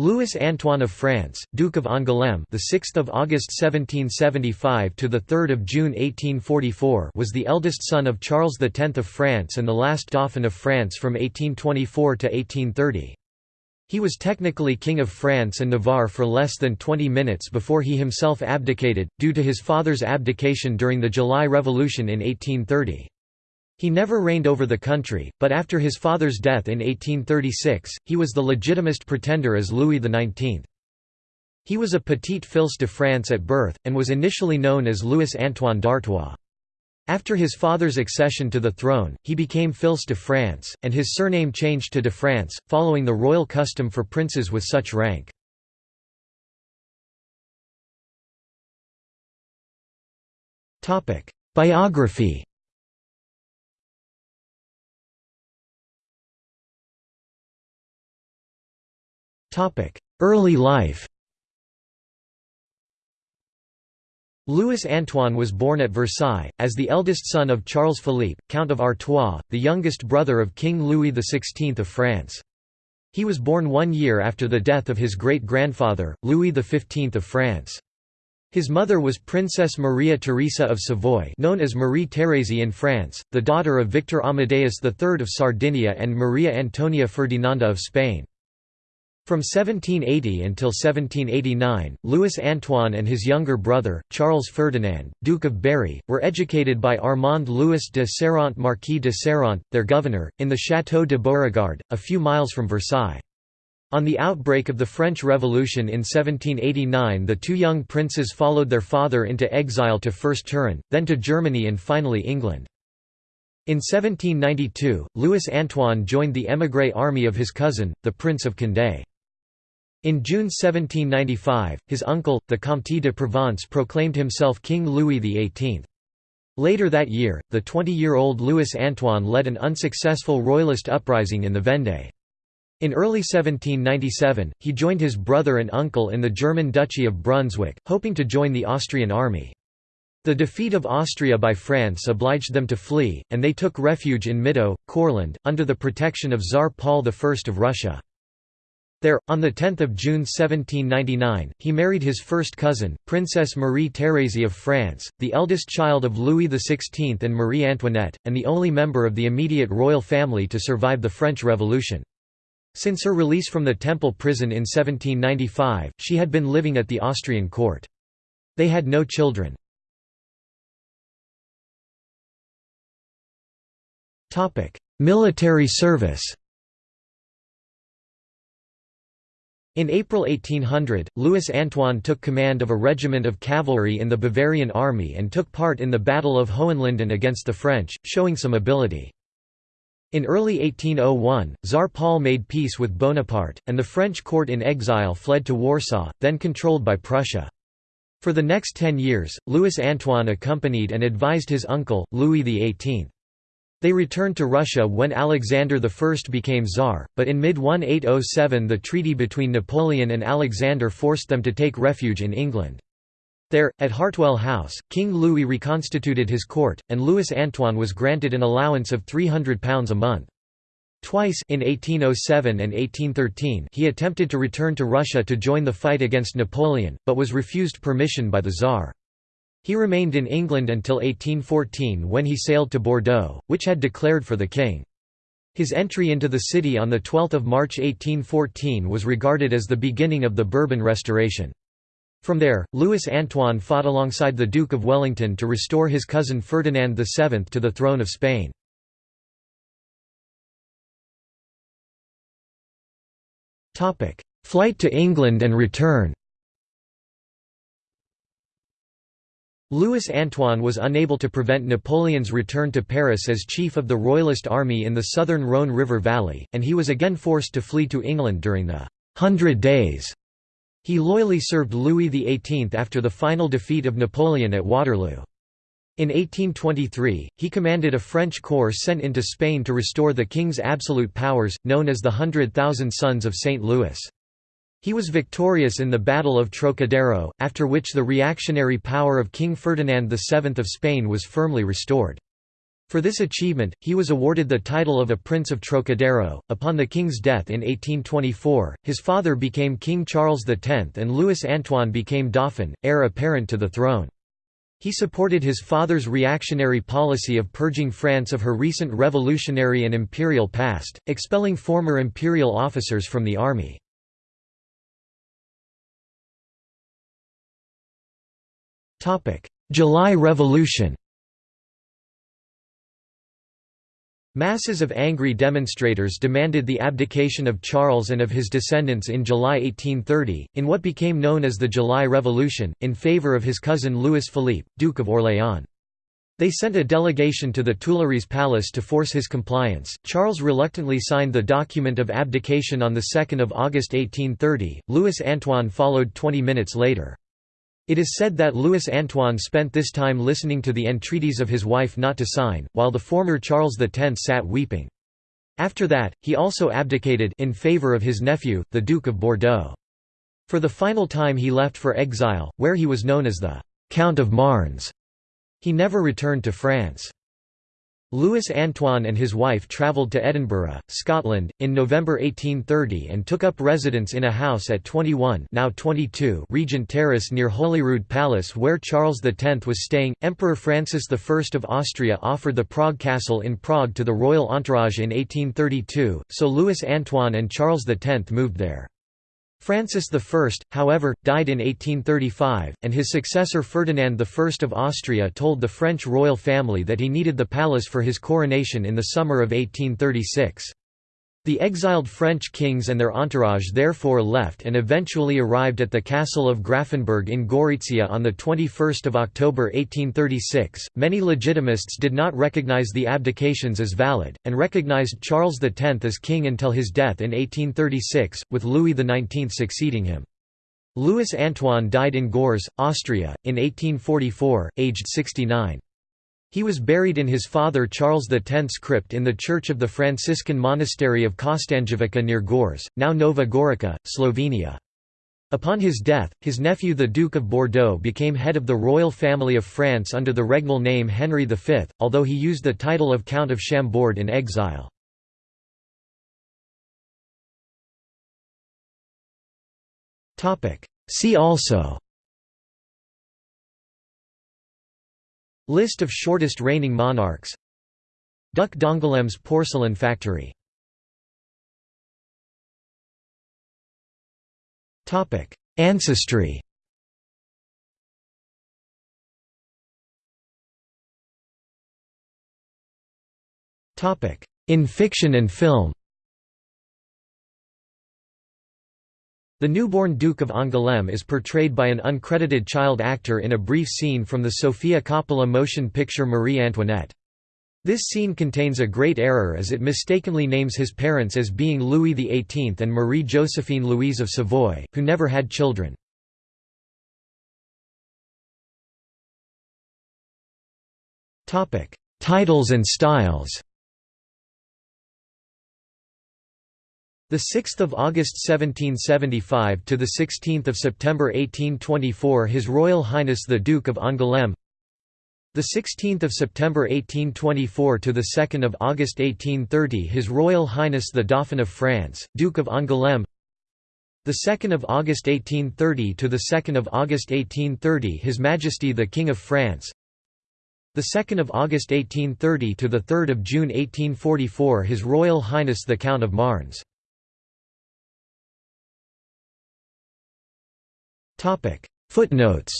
Louis Antoine of France, Duke of Angoulême, the 6th of August 1775 to the 3rd of June 1844, was the eldest son of Charles X of France and the last Dauphin of France from 1824 to 1830. He was technically King of France and Navarre for less than 20 minutes before he himself abdicated, due to his father's abdication during the July Revolution in 1830. He never reigned over the country, but after his father's death in 1836, he was the legitimist pretender as Louis XIX. He was a petit fils de France at birth, and was initially known as Louis Antoine d'Artois. After his father's accession to the throne, he became fils de France, and his surname changed to de France, following the royal custom for princes with such rank. Biography Early life Louis Antoine was born at Versailles, as the eldest son of Charles Philippe, Count of Artois, the youngest brother of King Louis XVI of France. He was born one year after the death of his great-grandfather, Louis XV of France. His mother was Princess Maria Theresa of Savoy known as Marie Thérèse in France, the daughter of Victor Amadeus III of Sardinia and Maria Antonia Ferdinanda of Spain. From 1780 until 1789, Louis Antoine and his younger brother, Charles Ferdinand, Duke of Berry, were educated by Armand Louis de Sérent Marquis de Sérent, their governor, in the Château de Beauregard, a few miles from Versailles. On the outbreak of the French Revolution in 1789 the two young princes followed their father into exile to first Turin, then to Germany and finally England. In 1792, Louis Antoine joined the émigré army of his cousin, the Prince of Condé. In June 1795, his uncle, the Comte de Provence proclaimed himself King Louis XVIII. Later that year, the 20-year-old Louis Antoine led an unsuccessful royalist uprising in the Vendée. In early 1797, he joined his brother and uncle in the German Duchy of Brunswick, hoping to join the Austrian army. The defeat of Austria by France obliged them to flee, and they took refuge in Mitau, Courland, under the protection of Tsar Paul I of Russia. There, on 10 June 1799, he married his first cousin, Princess Marie Thérèse of France, the eldest child of Louis XVI and Marie Antoinette, and the only member of the immediate royal family to survive the French Revolution. Since her release from the Temple prison in 1795, she had been living at the Austrian court. They had no children. Military service In April 1800, Louis Antoine took command of a regiment of cavalry in the Bavarian army and took part in the Battle of Hohenlinden against the French, showing some ability. In early 1801, Tsar Paul made peace with Bonaparte, and the French court in exile fled to Warsaw, then controlled by Prussia. For the next ten years, Louis Antoine accompanied and advised his uncle, Louis XVIII. They returned to Russia when Alexander I became Tsar, but in mid-1807 the treaty between Napoleon and Alexander forced them to take refuge in England. There, at Hartwell House, King Louis reconstituted his court, and Louis Antoine was granted an allowance of £300 a month. Twice in 1807 and 1813 he attempted to return to Russia to join the fight against Napoleon, but was refused permission by the Tsar. He remained in England until 1814 when he sailed to Bordeaux, which had declared for the king. His entry into the city on 12 March 1814 was regarded as the beginning of the Bourbon Restoration. From there, Louis Antoine fought alongside the Duke of Wellington to restore his cousin Ferdinand VII to the throne of Spain. Flight to England and return Louis Antoine was unable to prevent Napoleon's return to Paris as chief of the Royalist army in the southern Rhône River Valley, and he was again forced to flee to England during the Hundred Days. He loyally served Louis XVIII after the final defeat of Napoleon at Waterloo. In 1823, he commanded a French corps sent into Spain to restore the king's absolute powers, known as the Hundred Thousand Sons of St. Louis. He was victorious in the Battle of Trocadero, after which the reactionary power of King Ferdinand VII of Spain was firmly restored. For this achievement, he was awarded the title of a Prince of Trocadero. Upon the king's death in 1824, his father became King Charles X and Louis Antoine became Dauphin, heir apparent to the throne. He supported his father's reactionary policy of purging France of her recent revolutionary and imperial past, expelling former imperial officers from the army. July Revolution Masses of angry demonstrators demanded the abdication of Charles and of his descendants in July 1830, in what became known as the July Revolution, in favour of his cousin Louis Philippe, Duke of Orléans. They sent a delegation to the Tuileries Palace to force his compliance. Charles reluctantly signed the document of abdication on 2 August 1830, Louis Antoine followed 20 minutes later. It is said that Louis Antoine spent this time listening to the entreaties of his wife not to sign, while the former Charles X sat weeping. After that, he also abdicated in favour of his nephew, the Duke of Bordeaux. For the final time he left for exile, where he was known as the «Count of Marnes». He never returned to France. Louis Antoine and his wife travelled to Edinburgh, Scotland, in November 1830 and took up residence in a house at 21 now 22 Regent Terrace near Holyrood Palace where Charles X was staying. Emperor Francis I of Austria offered the Prague Castle in Prague to the royal entourage in 1832, so Louis Antoine and Charles X moved there. Francis I, however, died in 1835, and his successor Ferdinand I of Austria told the French royal family that he needed the palace for his coronation in the summer of 1836. The exiled French kings and their entourage therefore left and eventually arrived at the castle of Grafenberg in Gorizia on 21 October 1836. Many legitimists did not recognize the abdications as valid, and recognized Charles X as king until his death in 1836, with Louis XIX succeeding him. Louis Antoine died in Görz, Austria, in 1844, aged 69. He was buried in his father Charles X's crypt in the church of the Franciscan monastery of Kostanjevica near Görz, now Nova Gorica, Slovenia. Upon his death, his nephew the Duke of Bordeaux became head of the royal family of France under the regnal name Henry V, although he used the title of Count of Chambord in exile. See also List of shortest reigning monarchs. Duc d'Angoulême's porcelain factory. Ancestry. In fiction and film The newborn Duke of Angoulême is portrayed by an uncredited child actor in a brief scene from the Sofia Coppola motion picture Marie Antoinette. This scene contains a great error as it mistakenly names his parents as being Louis XVIII and Marie Josephine Louise of Savoy, who never had children. Titles and styles The 6th of August 1775 to the 16th of September 1824 His Royal Highness the Duke of Angoulême. The 16th of September 1824 to the 2nd of August 1830 His Royal Highness the Dauphin of France Duke of Angoulême. The 2nd of August 1830 to the 2nd of August 1830 His Majesty the King of France. The 2nd of August 1830 to the 3rd of June 1844 His Royal Highness the Count of Marnes Footnotes